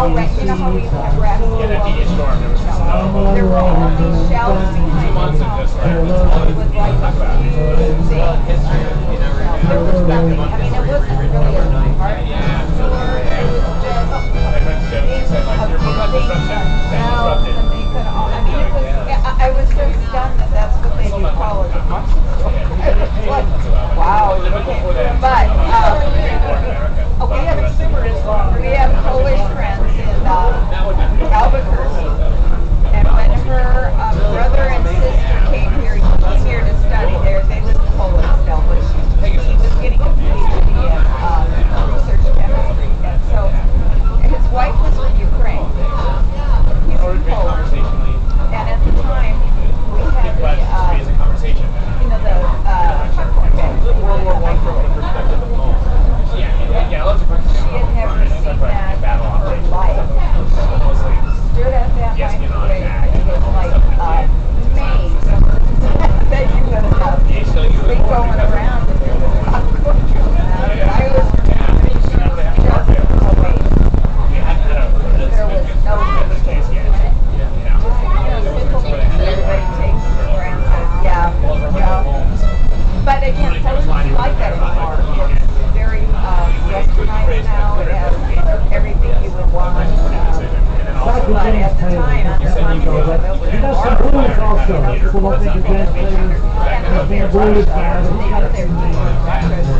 snow went, you know how we wrapped Yeah, that behind the but at the time, on some blues also, so what they could get players, and blues, and they got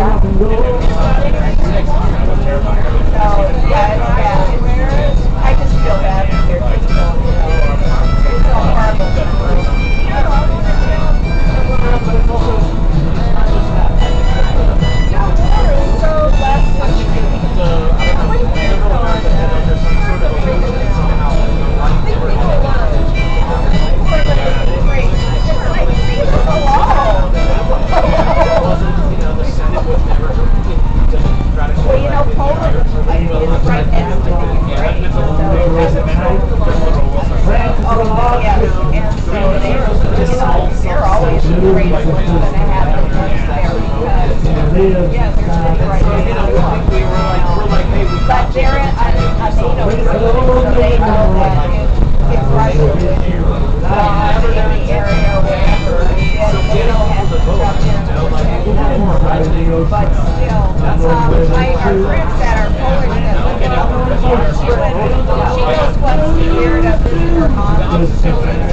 I know. She knows what's scared of her mom.